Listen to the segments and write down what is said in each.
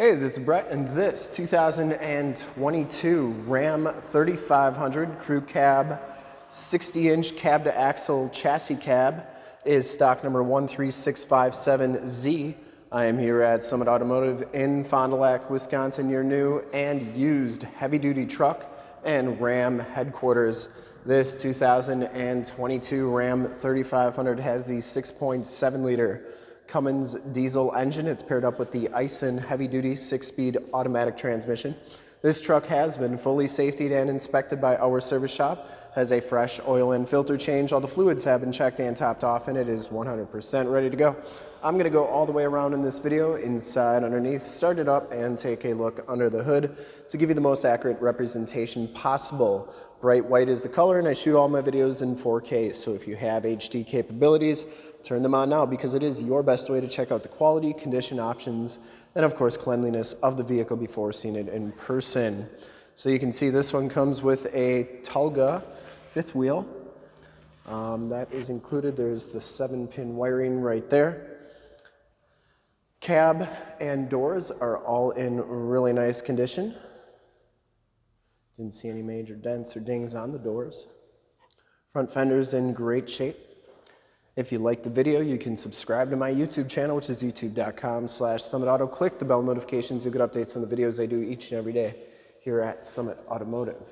Hey, this is Brett, and this 2022 Ram 3500 Crew Cab 60-inch cab to axle chassis cab is stock number 13657Z. I am here at Summit Automotive in Fond du Lac, Wisconsin, your new and used heavy-duty truck and Ram headquarters. This 2022 Ram 3500 has the 6.7 liter Cummins diesel engine. It's paired up with the Aisin heavy-duty six-speed automatic transmission. This truck has been fully safetied and inspected by our service shop, has a fresh oil and filter change. All the fluids have been checked and topped off, and it is 100% ready to go. I'm gonna go all the way around in this video, inside, underneath, start it up, and take a look under the hood to give you the most accurate representation possible. Bright white is the color, and I shoot all my videos in 4K, so if you have HD capabilities, turn them on now because it is your best way to check out the quality, condition options, and of course cleanliness of the vehicle before seeing it in person. So you can see this one comes with a Tulga fifth wheel. Um, that is included. There's the seven pin wiring right there. Cab and doors are all in really nice condition. Didn't see any major dents or dings on the doors. Front fender's in great shape. If you like the video, you can subscribe to my YouTube channel, which is youtube.com slash summitauto. Click the bell notifications. You'll get updates on the videos I do each and every day here at Summit Automotive.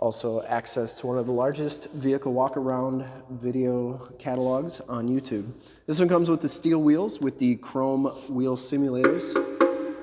Also access to one of the largest vehicle walk-around video catalogs on YouTube. This one comes with the steel wheels with the chrome wheel simulators.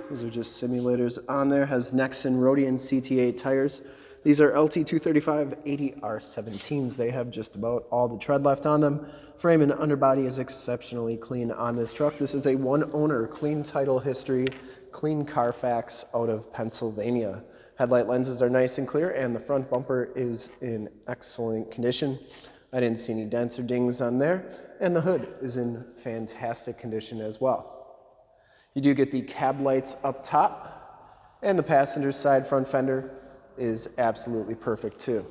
Those are just simulators on there. Has Nexen Roadian CT8 tires. These are LT235 80R17s. They have just about all the tread left on them. Frame and underbody is exceptionally clean on this truck. This is a one owner, clean title history, clean Carfax out of Pennsylvania. Headlight lenses are nice and clear and the front bumper is in excellent condition. I didn't see any dents or dings on there and the hood is in fantastic condition as well. You do get the cab lights up top and the passenger side front fender is absolutely perfect too.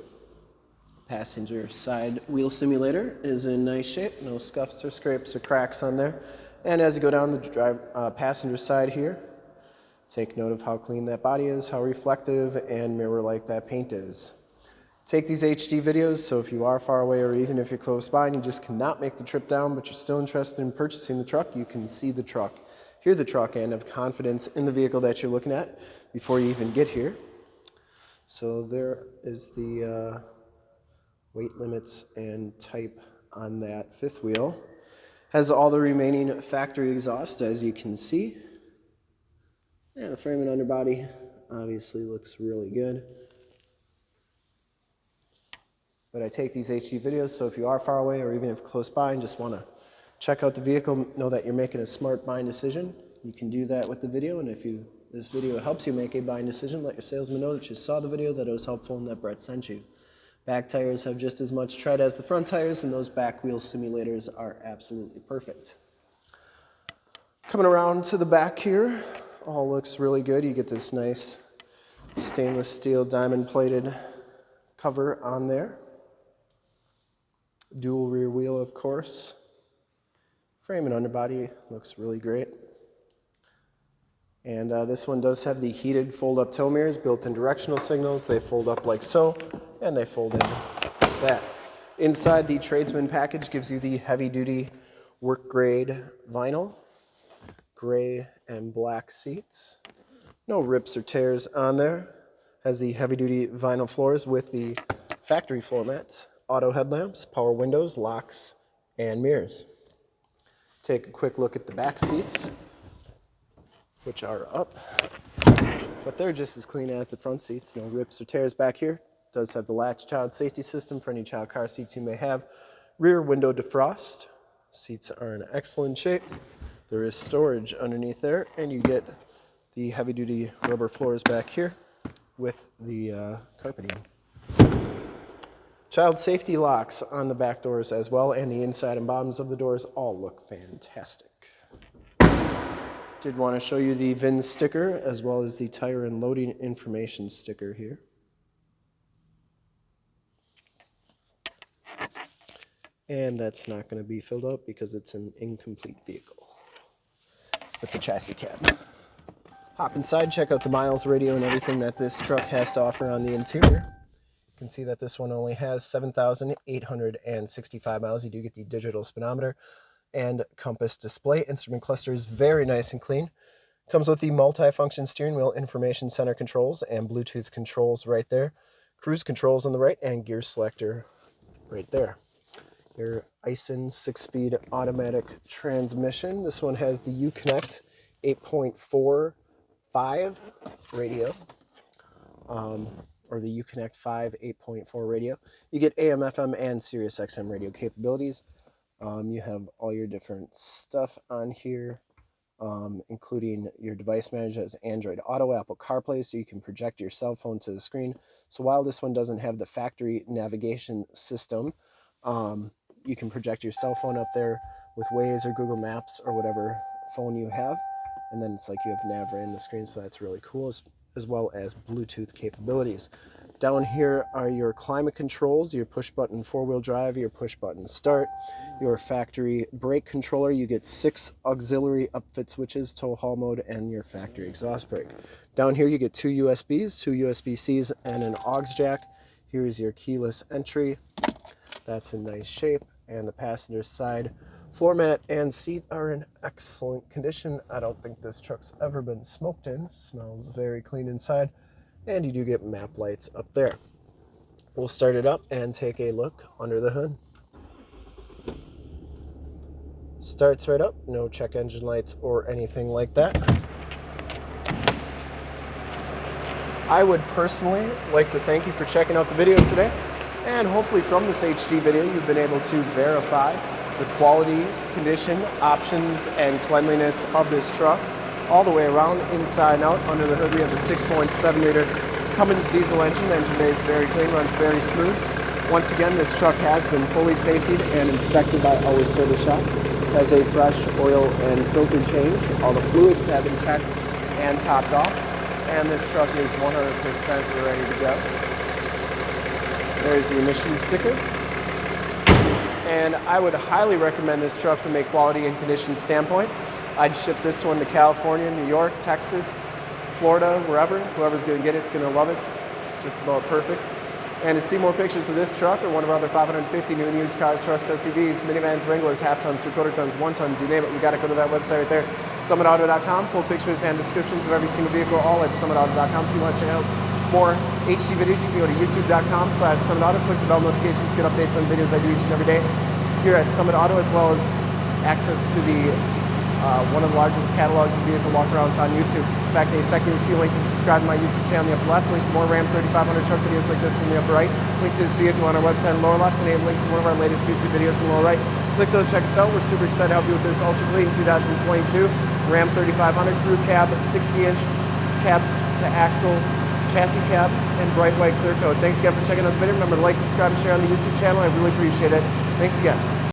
Passenger side wheel simulator is in nice shape, no scuffs or scrapes or cracks on there. And as you go down the drive, uh, passenger side here, take note of how clean that body is, how reflective and mirror-like that paint is. Take these HD videos, so if you are far away or even if you're close by and you just cannot make the trip down, but you're still interested in purchasing the truck, you can see the truck, hear the truck, and have confidence in the vehicle that you're looking at before you even get here. So there is the uh, weight limits and type on that fifth wheel. Has all the remaining factory exhaust as you can see. And the frame and underbody obviously looks really good. But I take these HD videos, so if you are far away or even if close by and just want to check out the vehicle, know that you're making a smart buying decision, you can do that with the video. And if you this video helps you make a buying decision, let your salesman know that you saw the video, that it was helpful, and that Brett sent you. Back tires have just as much tread as the front tires, and those back wheel simulators are absolutely perfect. Coming around to the back here, all looks really good. You get this nice stainless steel diamond plated cover on there. Dual rear wheel, of course. Frame and underbody looks really great. And uh, this one does have the heated fold-up tow mirrors, built-in directional signals. They fold up like so, and they fold in like that. Inside, the tradesman package gives you the heavy-duty work-grade vinyl, gray and black seats. No rips or tears on there. Has the heavy-duty vinyl floors with the factory floor mats, auto headlamps, power windows, locks, and mirrors. Take a quick look at the back seats which are up. But they're just as clean as the front seats, no rips or tears back here. Does have the latch child safety system for any child car seats you may have. Rear window defrost. Seats are in excellent shape. There is storage underneath there, and you get the heavy duty rubber floors back here with the uh, carpeting. Child safety locks on the back doors as well, and the inside and bottoms of the doors all look fantastic. Did want to show you the VIN sticker as well as the tire and loading information sticker here. And that's not going to be filled out because it's an incomplete vehicle. with the chassis cab. Hop inside, check out the miles radio and everything that this truck has to offer on the interior. You can see that this one only has 7,865 miles. You do get the digital speedometer and compass display. Instrument cluster is very nice and clean. Comes with the multi-function steering wheel information center controls and Bluetooth controls right there. Cruise controls on the right and gear selector right there. Your Aisin six-speed automatic transmission. This one has the Uconnect 8.45 radio, um, or the Uconnect 5 8.4 radio. You get AM, FM, and Sirius XM radio capabilities. Um, you have all your different stuff on here, um, including your device manager as Android Auto, Apple CarPlay, so you can project your cell phone to the screen. So while this one doesn't have the factory navigation system, um, you can project your cell phone up there with Waze or Google Maps or whatever phone you have and then it's like you have nav right in the screen so that's really cool as, as well as bluetooth capabilities down here are your climate controls your push button four-wheel drive your push button start your factory brake controller you get six auxiliary upfit switches tow haul mode and your factory exhaust brake down here you get two usbs two usb-cs and an aux jack here's your keyless entry that's in nice shape and the passenger side Floor mat and seat are in excellent condition. I don't think this truck's ever been smoked in. Smells very clean inside. And you do get map lights up there. We'll start it up and take a look under the hood. Starts right up, no check engine lights or anything like that. I would personally like to thank you for checking out the video today. And hopefully from this HD video, you've been able to verify the quality, condition, options, and cleanliness of this truck all the way around, inside and out. Under the hood we have the 6.7 liter Cummins diesel engine. The Engine bay is very clean, runs very smooth. Once again, this truck has been fully safetied and inspected by our service shop. Has a fresh oil and filter change. All the fluids have been checked and topped off. And this truck is 100% ready to go. There's the emission sticker and I would highly recommend this truck from a quality and condition standpoint. I'd ship this one to California, New York, Texas, Florida, wherever. Whoever's going to get it's going to love it. It's just about perfect. And to see more pictures of this truck or one of our other 550 new and used cars, trucks, SUVs, minivans, Wranglers, half tons, three quarter tons, one tons, you name it, we got to go to that website right there, summitauto.com. Full pictures and descriptions of every single vehicle, all at summitauto.com. If you want to check out more HD videos, you can go to youtube.com slash Summit Auto, click the bell notifications, get updates on videos I do each and every day here at Summit Auto, as well as access to the uh, one of the largest catalogs of vehicle walkarounds on YouTube. In fact, a second see a link to subscribe to my YouTube channel in the upper left, link to more Ram 3500 truck videos like this in the upper right, link to this vehicle on our website in the lower left, and a link to one of our latest YouTube videos in the lower right. Click those, check us out. We're super excited to help you with this ultra clean 2022 Ram 3500 crew cab, 60 inch cab to axle chassis cab, and bright white clear coat. Thanks again for checking out the video. Remember to like, subscribe, and share on the YouTube channel. I really appreciate it. Thanks again.